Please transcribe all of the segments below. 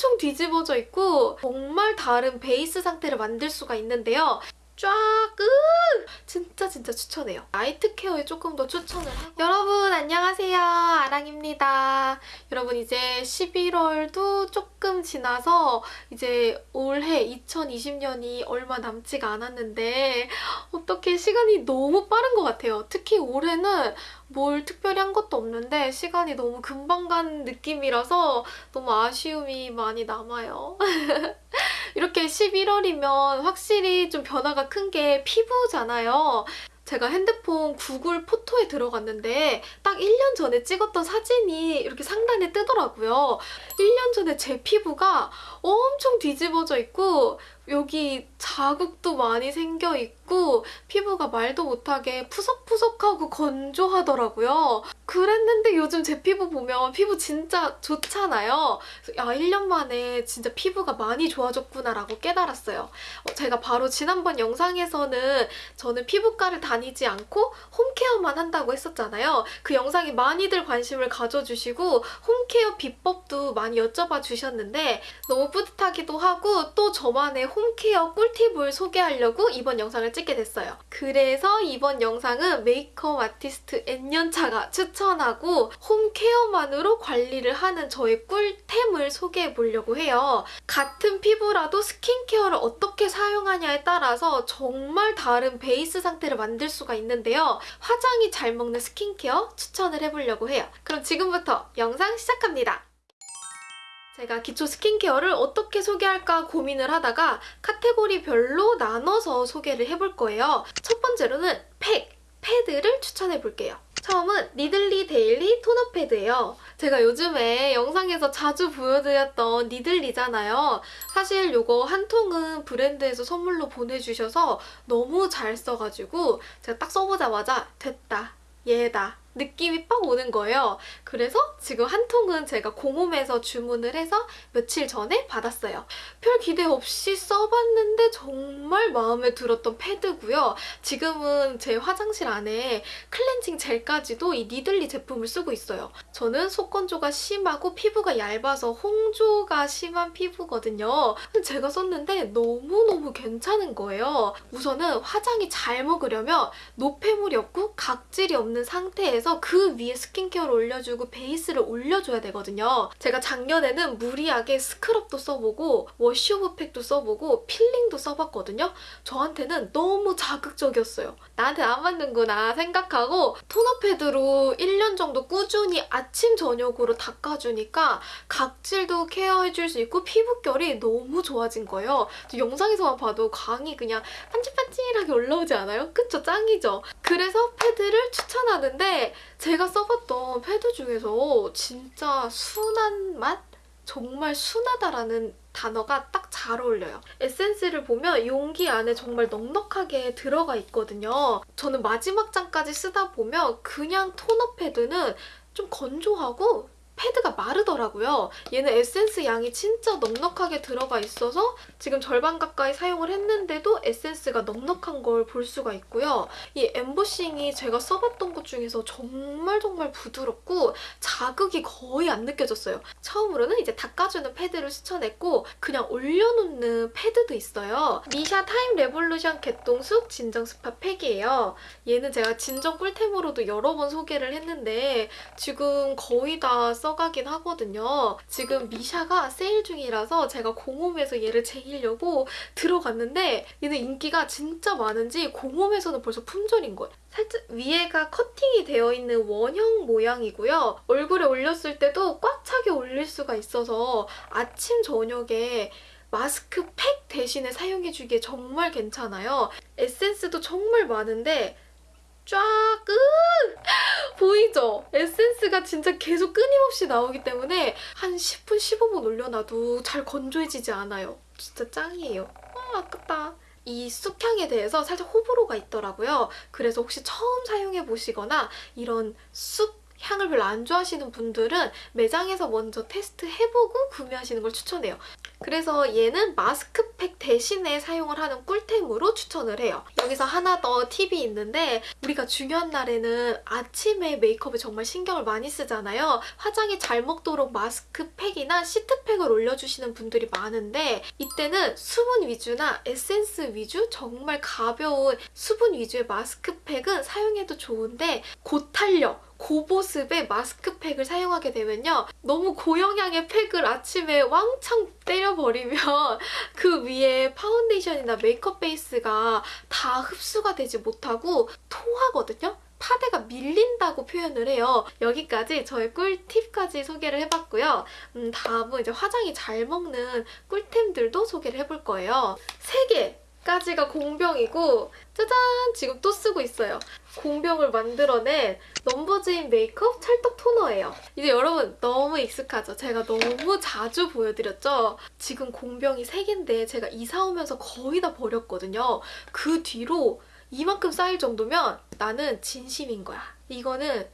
엄청 뒤집어져 있고 정말 다른 베이스 상태를 만들 수가 있는데요. 쫙! 으! 진짜 진짜 추천해요. 나이트 케어에 조금 더 추천을 하고 여러분 안녕하세요. 아랑입니다. 여러분 이제 11월도 조금 지나서 이제 올해 2020년이 얼마 남지가 않았는데 어떻게 시간이 너무 빠른 것 같아요. 특히 올해는 뭘 특별히 한 것도 없는데 시간이 너무 금방 간 느낌이라서 너무 아쉬움이 많이 남아요. 이렇게 11월이면 확실히 좀 변화가 큰 게 피부잖아요. 제가 핸드폰 구글 포토에 들어갔는데 딱 1년 전에 찍었던 사진이 이렇게 상단에 뜨더라고요. 1년 전에 제 피부가 엄청 뒤집어져 있고 여기 자국도 많이 생겨 있고 피부가 말도 못하게 푸석푸석하고 건조하더라고요. 그랬는데 요즘 제 피부 보면 피부 진짜 좋잖아요. 야 1년 만에 진짜 피부가 많이 좋아졌구나라고 깨달았어요. 어, 제가 바로 지난번 영상에서는 저는 피부과를 다니지 않고 home care만 한다고 했었잖아요. 그 영상에 많이들 관심을 가져주시고 home care 비법도 많이 여쭤봐 주셨는데 너무 뿌듯하기도 하고 또 저만의 home care 꿀팁을 소개하려고 이번 영상을 찍게 됐어요. 그래서 이번 영상은 makeup artist N년차가 추천하고 home care만으로 관리를 하는 저의 꿀템을 소개해 보려고 해요. 같은 피부라도 skincare를 어떻게 사용하냐에 따라서 정말 다른 베이스 상태를 만들 수가 있는데요. 화장이 잘 먹는 스킨케어 추천을 해보려고 해요. 그럼 지금부터 영상 시작합니다. 제가 기초 스킨케어를 어떻게 소개할까 고민을 하다가 카테고리별로 나눠서 소개를 해볼 거예요. 첫 번째로는 팩, 패드를 추천해 볼게요. 처음은 니들리 데일리 토너 패드예요. 제가 요즘에 영상에서 자주 보여드렸던 니들리잖아요. 사실 이거 한 통은 브랜드에서 선물로 보내주셔서 너무 잘 써가지고 제가 딱 써보자마자 됐다, 얘다 느낌이 빡 오는 거예요. 그래서 지금 한 통은 제가 공홈에서 주문을 해서 며칠 전에 받았어요. 별 기대 없이 써봤는데 정말 마음에 들었던 패드고요. 지금은 제 화장실 안에 클렌징 젤까지도 이 니들리 제품을 쓰고 있어요. 저는 속건조가 심하고 피부가 얇아서 홍조가 심한 피부거든요. 제가 썼는데 너무너무 괜찮은 거예요. 우선은 화장이 잘 먹으려면 노폐물이 없고 각질이 없는 상태에서 해서 그 위에 스킨케어를 올려주고 베이스를 올려줘야 되거든요. 제가 작년에는 무리하게 스크럽도 써보고 wash off 팩도 써보고 필링도 써봤거든요. 저한테는 너무 자극적이었어요. 나한테 안 맞는구나 생각하고 토너 패드로 1년 정도 꾸준히 아침 저녁으로 닦아주니까 각질도 케어해줄 수 있고 피부결이 너무 좋아진 거예요. 영상에서만 봐도 광이 그냥 반질반질하게 올라오지 않아요? 그쵸? 짱이죠? 그래서 패드를 추천하는데 제가 써봤던 패드 중에서 진짜 순한 맛? 정말 순하다라는 단어가 딱 잘 어울려요. 에센스를 보면 용기 안에 정말 넉넉하게 들어가 있거든요. 저는 마지막 장까지 쓰다 보면 그냥 토너 패드는 좀 건조하고 패드가 마르더라고요. 얘는 에센스 양이 진짜 넉넉하게 들어가 있어서 지금 절반 가까이 사용을 했는데도 에센스가 넉넉한 걸 볼 수가 있고요. 이 엠보싱이 제가 써봤던 것 중에서 정말 정말 부드럽고 자극이 거의 안 느껴졌어요. 처음으로는 이제 닦아주는 패드를 추천했고 그냥 올려놓는 패드도 있어요. 미샤 타임 레볼루션 개똥쑥 진정 스파 팩이에요. 얘는 제가 진정 꿀템으로도 여러 번 소개를 했는데 지금 거의 다 써. 써가긴 하거든요. 지금 미샤가 세일 중이라서 제가 공홈에서 얘를 쟁이려고 들어갔는데 얘는 인기가 진짜 많은지 공홈에서는 벌써 품절인 거예요. 살짝 위에가 커팅이 되어 있는 원형 모양이고요. 얼굴에 올렸을 때도 꽉 차게 올릴 수가 있어서 아침, 저녁에 마스크팩 대신에 사용해주기에 정말 괜찮아요. 에센스도 정말 많은데 쫙! 끝! 보이죠? 에센스가 진짜 계속 끊임없이 나오기 때문에 한 10분, 15분 올려놔도 잘 건조해지지 않아요. 진짜 짱이에요. 아, 아깝다. 이 쑥향에 대해서 살짝 호불호가 있더라고요. 그래서 혹시 처음 사용해보시거나 이런 쑥 향을 별로 안 좋아하시는 분들은 매장에서 먼저 테스트 해보고 구매하시는 걸 추천해요. 그래서 얘는 마스크팩 대신에 사용을 하는 꿀템으로 추천을 해요. 여기서 하나 더 팁이 있는데 우리가 중요한 날에는 아침에 메이크업에 정말 신경을 많이 쓰잖아요. 화장이 잘 먹도록 마스크팩이나 시트팩을 올려주시는 분들이 많은데 이때는 수분 위주나 에센스 위주 정말 가벼운 수분 위주의 마스크팩은 사용해도 좋은데 고탄력 고보습의 마스크팩을 사용하게 되면요. 너무 고영양의 팩을 아침에 왕창 때려 버리면 그 위에 파운데이션이나 메이크업 베이스가 다 흡수가 되지 못하고 토하거든요. 파데가 밀린다고 표현을 해요. 여기까지 저의 꿀팁까지 소개를 해봤고요. 음, 다음은 이제 화장이 잘 먹는 꿀템들도 소개를 해볼 거예요. 3개 까지가 공병이고 짜잔! 지금 또 쓰고 있어요. 공병을 만들어낸 넘버즈인 메이크업 찰떡 토너예요. 이제 여러분 너무 익숙하죠? 제가 너무 자주 보여드렸죠? 지금 공병이 3개인데 제가 이사 오면서 거의 다 버렸거든요. 그 뒤로 이만큼 쌓일 정도면 나는 진심인 거야. 이거는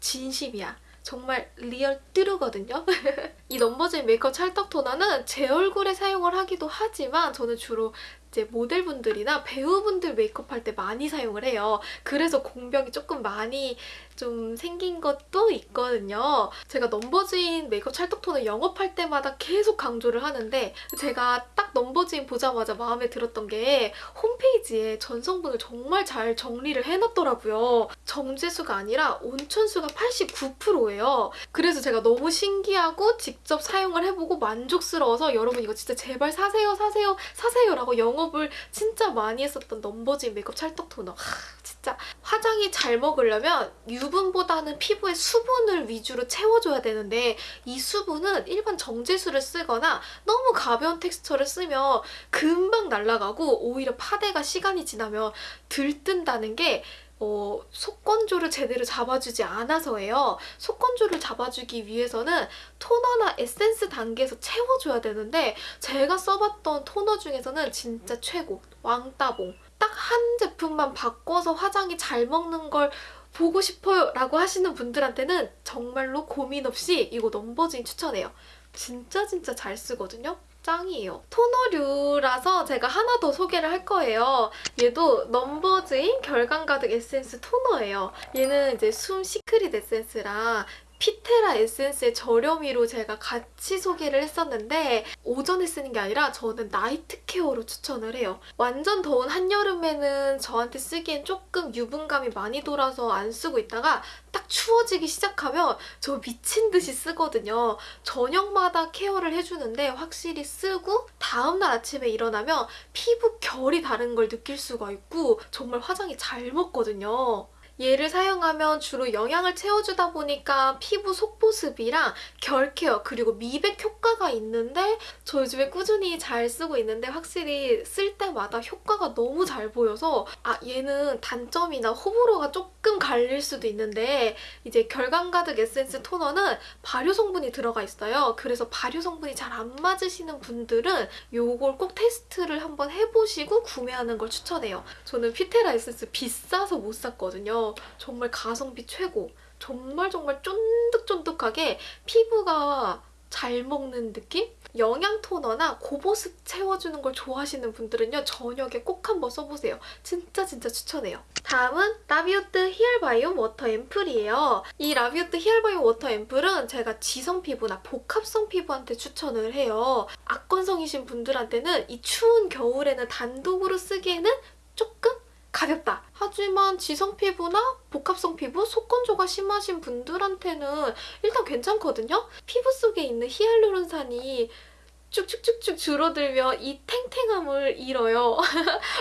진심이야. 정말 real true거든요. 이 넘버즈인 메이크업 찰떡 토너는 제 얼굴에 사용을 하기도 하지만 저는 주로 이제 모델분들이나 배우분들 메이크업 할 때 많이 사용을 해요. 그래서 공병이 조금 많이 좀 생긴 것도 있거든요. 제가 넘버즈인 메이크업 찰떡 토너 영업할 때마다 계속 강조를 하는데 제가 딱 넘버즈인 보자마자 마음에 들었던 게 홈페이지에 전성분을 정말 잘 정리를 해놨더라고요. 정제수가 아니라 온천수가 89%예요. 그래서 제가 너무 신기하고 직접 사용을 해보고 만족스러워서 여러분 이거 진짜 제발 사세요 사세요 사세요 라고 영업을 진짜 많이 했었던 넘버즈인 메이크업 찰떡 토너. 하, 진짜 화장이 잘 먹으려면 유 분보다는 피부에 수분을 위주로 채워줘야 되는데 이 수분은 일반 정제수를 쓰거나 너무 가벼운 텍스처를 쓰면 금방 날아가고 오히려 파데가 시간이 지나면 들뜬다는 게 어, 속건조를 제대로 잡아주지 않아서예요. 속건조를 잡아주기 위해서는 토너나 에센스 단계에서 채워줘야 되는데 제가 써봤던 토너 중에서는 진짜 최고! 왕따봉! 딱 한 제품만 바꿔서 화장이 잘 먹는 걸 보고 싶어요 라고 하시는 분들한테는 정말로 고민 없이 이거 넘버즈인 추천해요. 진짜 진짜 잘 쓰거든요. 짱이에요. 토너류라서 제가 하나 더 소개를 할 거예요. 얘도 넘버즈인 결감 가득 에센스 토너예요. 얘는 이제 숨 시크릿 에센스랑 피테라 에센스의 저렴이로 제가 같이 소개를 했었는데 오전에 쓰는 게 아니라 저는 night care로 추천을 해요. 완전 더운 한여름에는 저한테 쓰기엔 조금 유분감이 많이 돌아서 안 쓰고 있다가 딱 추워지기 시작하면 저 미친 듯이 쓰거든요. 저녁마다 케어를 해주는데 확실히 쓰고 다음날 아침에 일어나면 피부 결이 다른 걸 느낄 수가 있고 정말 화장이 잘 먹거든요. 얘를 사용하면 주로 영양을 채워주다 보니까 피부 속보습이랑 결 케어 그리고 미백 효과가 있는데 저 요즘에 꾸준히 잘 쓰고 있는데 확실히 쓸 때마다 효과가 너무 잘 보여서 아 얘는 단점이나 호불호가 조금 갈릴 수도 있는데 이제 결감 가득 에센스 토너는 발효 성분이 들어가 있어요. 그래서 발효 성분이 잘 안 맞으시는 분들은 요걸 꼭 테스트를 한번 해보시고 구매하는 걸 추천해요. 저는 피테라 에센스 비싸서 못 샀거든요. 정말 가성비 최고. 정말 정말 쫀득쫀득하게 피부가 잘 먹는 느낌? 영양 토너나 고보습 채워주는 걸 좋아하시는 분들은요. 저녁에 꼭 한번 써보세요. 진짜 진짜 추천해요. 다음은 라비오트 히알바이옴 워터 앰플이에요. 이 라비오트 히알바이옴 워터 앰플은 제가 지성 피부나 복합성 피부한테 추천을 해요. 악건성이신 분들한테는 이 추운 겨울에는 단독으로 쓰기에는 조금 가볍다. 하지만 지성 피부나 복합성 피부, 속건조가 심하신 분들한테는 일단 괜찮거든요? 피부 속에 있는 히알루론산이 쭉쭉쭉쭉 줄어들면 이 탱탱함을 잃어요.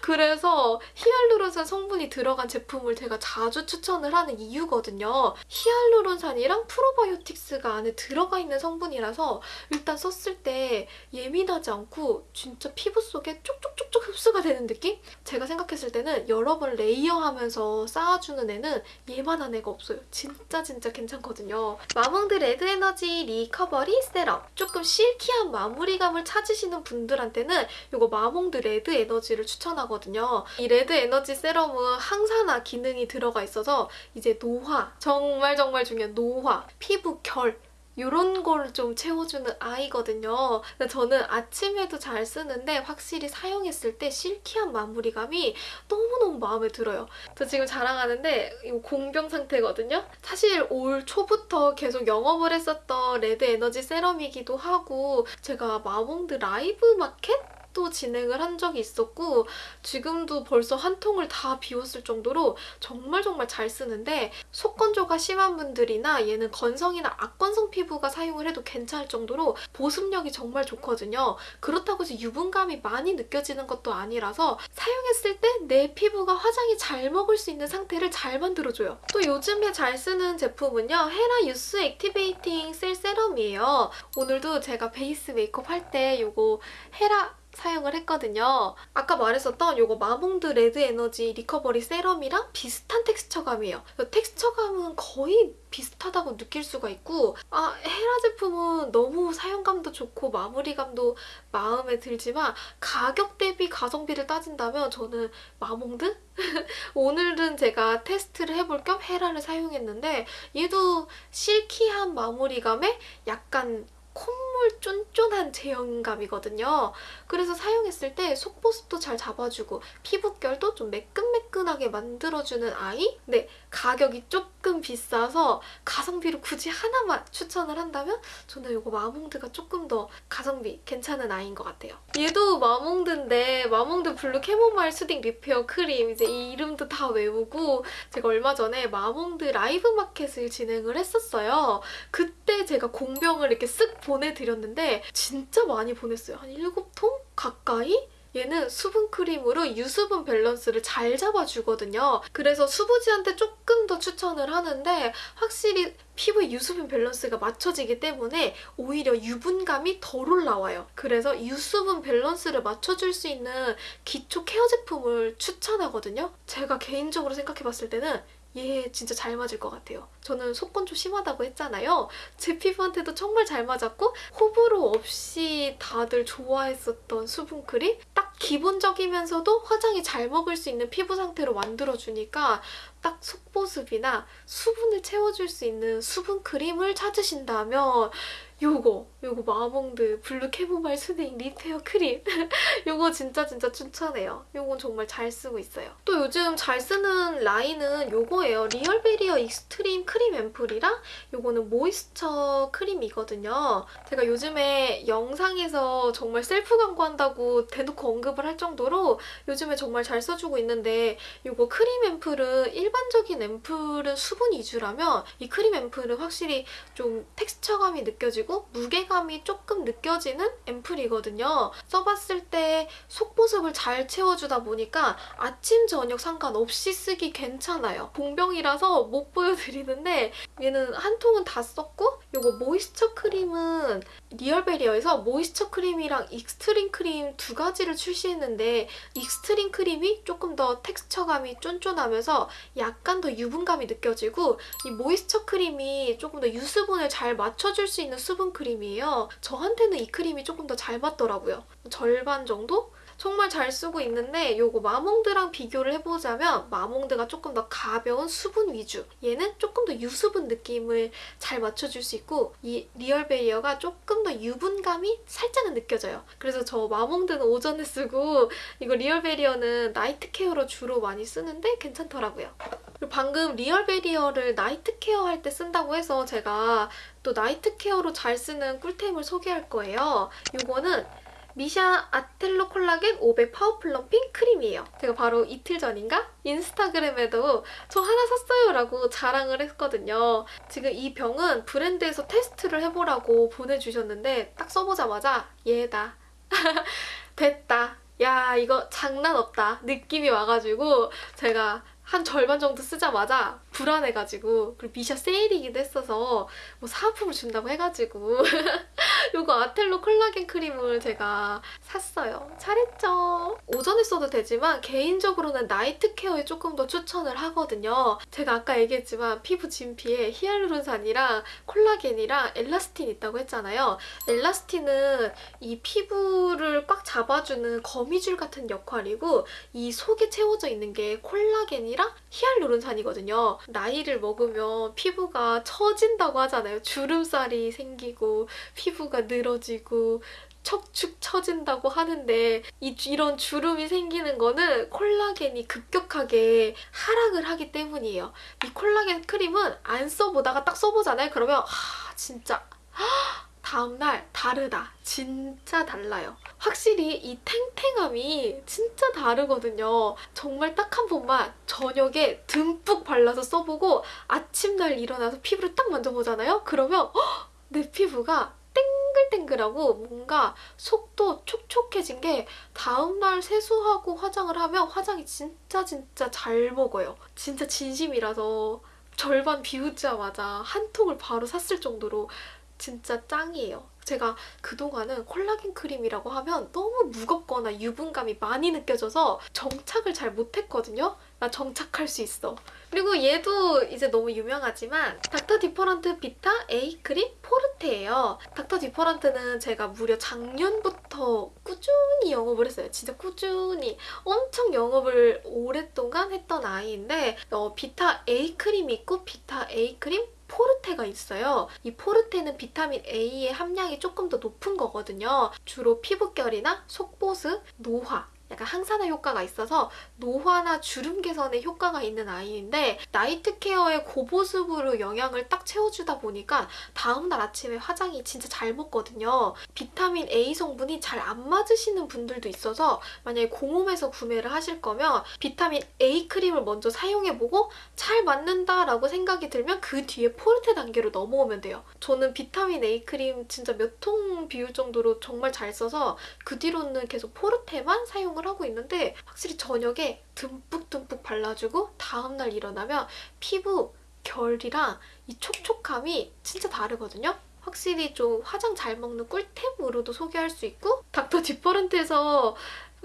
그래서 히알루론산 성분이 들어간 제품을 제가 자주 추천을 하는 이유거든요. 히알루론산이랑 프로바이오틱스가 안에 들어가 있는 성분이라서 일단 썼을 때 예민하지 않고 진짜 피부 속에 쭉쭉쭉쭉 흡수가 되는 느낌? 제가 생각했을 때는 여러 번 layer하면서 쌓아주는 애는 얘만한 애가 없어요. 진짜 진짜 괜찮거든요. 마몽드 레드 에너지 리커버리 세럼 조금 silky한 마무리 감을 찾으시는 분들한테는 이거 마몽드 레드 에너지를 추천하거든요. 이 레드 에너지 세럼은 항산화 기능이 들어가 있어서 이제 노화, 정말 정말 중요한 노화, 피부 결 이런 거를 좀 채워주는 아이거든요. 근데 저는 아침에도 잘 쓰는데 확실히 사용했을 때 silky한 마무리감이 너무너무 마음에 들어요. 저 지금 자랑하는데 이거 공병 상태거든요. 사실 올 초부터 계속 영업을 했었던 레드 에너지 세럼이기도 하고 제가 마몽드 라이브 마켓? 또 진행을 한 적이 있었고 지금도 벌써 한 통을 다 비웠을 정도로 정말 정말 잘 쓰는데 속건조가 심한 분들이나 얘는 건성이나 악건성 피부가 사용을 해도 괜찮을 정도로 보습력이 정말 좋거든요. 그렇다고 해서 유분감이 많이 느껴지는 것도 아니라서 사용했을 때 내 피부가 화장이 잘 먹을 수 있는 상태를 잘 만들어줘요. 또 요즘에 잘 쓰는 제품은요. 헤라 유스 액티베이팅 셀 세럼이에요. 오늘도 제가 베이스 메이크업 할 때 요거 헤라 사용을 했거든요. 아까 말했었던 요거 마몽드 레드 에너지 리커버리 세럼이랑 비슷한 텍스처감이에요. 텍스처감은 거의 비슷하다고 느낄 수가 있고 아 헤라 제품은 너무 사용감도 좋고 마무리감도 마음에 들지만 가격 대비 가성비를 따진다면 저는 마몽드? 오늘은 제가 테스트를 해볼 겸 헤라를 사용했는데 얘도 silky한 마무리감에 약간 콧물 쫀쫀한 제형감이거든요. 그래서 사용했을 때 속보습도 잘 잡아주고 피부결도 좀 매끈매끈하게 만들어주는 아이? 네, 가격이 조금 비싸서 가성비로 굳이 하나만 추천을 한다면 저는 이거 마몽드가 조금 더 가성비 괜찮은 아이인 것 같아요. 얘도 마몽드인데 마몽드 blue chamomile soothing repair cream 이제 이 이름도 다 외우고 제가 얼마 전에 마몽드 라이브 마켓을 진행을 했었어요. 그때 제가 공병을 이렇게 쓱 보내드렸는데 진짜 많이 보냈어요. 한 7통 가까이? 얘는 수분 크림으로 유수분 밸런스를 잘 잡아주거든요. 그래서 수부지한테 조금 더 추천을 하는데 확실히 피부의 유수분 밸런스가 맞춰지기 때문에 오히려 유분감이 덜 올라와요. 그래서 유수분 밸런스를 맞춰줄 수 있는 기초 케어 제품을 추천하거든요. 제가 개인적으로 생각해봤을 때는 얘 진짜 잘 맞을 것 같아요. 저는 속건조 심하다고 했잖아요. 제 피부한테도 정말 잘 맞았고 호불호 없이 다들 좋아했었던 수분크림? 딱 기본적이면서도 화장이 잘 먹을 수 있는 피부 상태로 만들어주니까 딱 속보습이나 수분을 채워줄 수 있는 수분크림을 찾으신다면 요거 요거 마몽드 blue chamomile soothing repair cream 요거 진짜 진짜 추천해요. 요건 정말 잘 쓰고 있어요. 또 요즘 잘 쓰는 라인은 요거예요. Real Barrier extreme cream ampoule이랑 요거는 moisture cream이거든요. 제가 요즘에 영상에서 정말 셀프 광고한다고 대놓고 언급을 할 정도로 요즘에 정말 잘 써주고 있는데 요거 크림 앰플은 일반적인 앰플은 수분 위주라면 이 크림 앰플은 확실히 좀 텍스처감이 느껴지고 무게 감이 조금 느껴지는 앰플이거든요. 써봤을 때 속보습을 잘 채워주다 보니까 아침, 저녁 상관없이 쓰기 괜찮아요. 공병이라서 못 보여드리는데 얘는 한 통은 다 썼고 이거 모이스처 크림은 리얼베리어에서 모이스처 크림이랑 익스트림 크림 두 가지를 출시했는데 extreme cream이 조금 더 texture감이 쫀쫀하면서 약간 더 유분감이 느껴지고 이 moisture cream이 조금 더 유수분을 잘 맞춰줄 수 있는 수분 크림이에요. 저한테는 이 크림이 조금 더 잘 맞더라고요. 절반 정도? 정말 잘 쓰고 있는데 이거 마몽드랑 비교를 해보자면 마몽드가 조금 더 가벼운 수분 위주 얘는 조금 더 유수분 느낌을 잘 맞춰줄 수 있고 이 Real Barrier가 조금 더 유분감이 살짝은 느껴져요. 그래서 저 마몽드는 오전에 쓰고 이거 Real Barrier는 night care로 주로 많이 쓰는데 괜찮더라고요. 방금 Real Barrier를 night care 할 때 쓴다고 해서 제가 또 night care로 잘 쓰는 꿀템을 소개할 거예요. 이거는 미샤 atelo collagen 500 power plumping cream이에요. 제가 바로 이틀 전인가 인스타그램에도 저 하나 샀어요 라고 자랑을 했거든요. 지금 이 병은 브랜드에서 테스트를 해보라고 보내주셨는데 딱 써보자마자 얘다. 됐다. 야 이거 장난 없다 느낌이 와가지고 제가 한 절반 정도 쓰자마자 불안해가지고 그리고 미샤 세일이기도 했어서 뭐 사은품을 준다고 해가지고 요거 아텔로 콜라겐 크림을 제가 샀어요. 잘했죠? 오전에 써도 되지만 개인적으로는 나이트 케어에 조금 더 추천을 하거든요. 제가 아까 얘기했지만 피부 진피에 히알루론산이랑 콜라겐이랑 엘라스틴 있다고 했잖아요. 엘라스틴은 이 피부를 꽉 잡아주는 거미줄 같은 역할이고 이 속에 채워져 있는 게 콜라겐이랑 히알루론산이거든요. 나이를 먹으면 피부가 처진다고 하잖아요. 주름살이 생기고 피부가 늘어지고 척축 처진다고 하는데 이, 이런 주름이 생기는 거는 콜라겐이 급격하게 하락을 하기 때문이에요. 이 콜라겐 크림은 안 써보다가 딱 써보잖아요. 그러면 하, 진짜 다음날 다르다. 진짜 달라요. 확실히 이 탱탱함이 진짜 다르거든요. 정말 딱 한 번만 저녁에 듬뿍 발라서 써보고 아침날 일어나서 피부를 딱 만져보잖아요? 그러면 헉! 내 피부가 땡글땡글하고 뭔가 속도 촉촉해진 게 다음날 세수하고 화장을 하면 화장이 진짜 진짜 잘 먹어요. 진짜 진심이라서 절반 비우자마자 한 통을 바로 샀을 정도로 진짜 짱이에요. 제가 그동안은 콜라겐 크림이라고 하면 너무 무겁거나 유분감이 많이 느껴져서 정착을 잘 못했거든요. 나 정착할 수 있어. 그리고 얘도 이제 너무 유명하지만 닥터 디퍼런트 비타 A 크림 포르테예요. Dr. Different는 제가 무려 작년부터 꾸준히 영업을 했어요. 진짜 꾸준히 엄청 영업을 오랫동안 했던 아이인데 어, 비타 A 크림이 있고 비타 A 크림 포르테가 있어요. 이 forte는 비타민 A의 함량이 조금 더 높은 거거든요. 주로 피부결이나 속보습, 노화 약간 항산화 효과가 있어서 노화나 주름 개선에 효과가 있는 아이인데 night care에 고보습으로 영양을 딱 채워주다 보니까 다음날 아침에 화장이 진짜 잘 먹거든요. 비타민 A 성분이 잘 안 맞으시는 분들도 있어서 만약에 공홈에서 구매를 하실 거면 비타민 A 크림을 먼저 사용해보고 잘 맞는다라고 생각이 들면 그 뒤에 포르테 단계로 넘어오면 돼요. 저는 비타민 A 크림 진짜 몇 통 비울 정도로 정말 잘 써서 그 뒤로는 계속 포르테만 사용을 하고 있는데 확실히 저녁에 듬뿍듬뿍 발라주고 다음날 일어나면 피부 결이랑 이 촉촉함이 진짜 다르거든요. 확실히 좀 화장 잘 먹는 꿀템으로도 소개할 수 있고 닥터 디퍼런트에서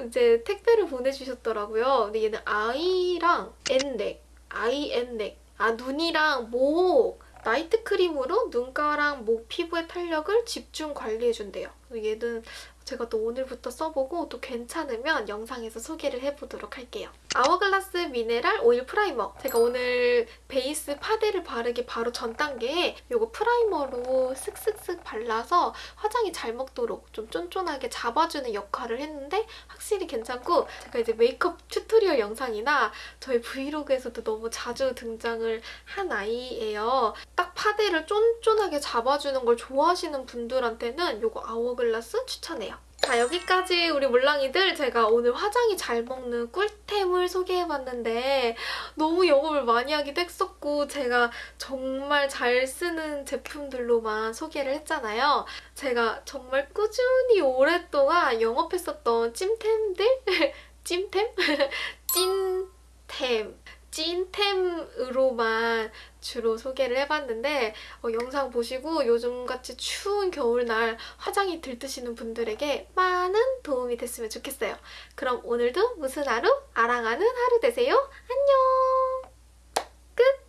이제 택배를 보내주셨더라고요. 근데 얘는 아이랑 N넥, 아이 N넥 아 눈이랑 목 night cream으로 눈가랑 목 피부의 탄력을 집중 관리해준대요. 얘는 제가 또 오늘부터 써보고 또 괜찮으면 영상에서 소개를 해보도록 할게요. Hourglass mineral oil primer. 제가 오늘 베이스 파데를 바르기 바로 전 단계에 이거 primer로 쓱쓱쓱 발라서 화장이 잘 먹도록 좀 쫀쫀하게 잡아주는 역할을 했는데 확실히 괜찮고 제가 이제 메이크업 tutorial 영상이나 저희 브이로그에서도 너무 자주 등장을 한 아이예요. 딱 파데를 쫀쫀하게 잡아주는 걸 좋아하시는 분들한테는 이거 아워글라스 추천해요. 자 여기까지 우리 물랑이들 제가 오늘 화장이 잘 먹는 꿀템을 소개해봤는데 너무 영업을 많이 하기도 했었고 제가 정말 잘 쓰는 제품들로만 소개를 했잖아요. 제가 정말 꾸준히 오랫동안 영업했었던 찜템들? 찜템? 찐템 찐템으로만 주로 소개를 해봤는데 어, 영상 보시고 요즘같이 추운 겨울날 화장이 들뜨시는 분들에게 많은 도움이 됐으면 좋겠어요. 그럼 오늘도 무슨 하루? 아랑하는 하루 되세요. 안녕!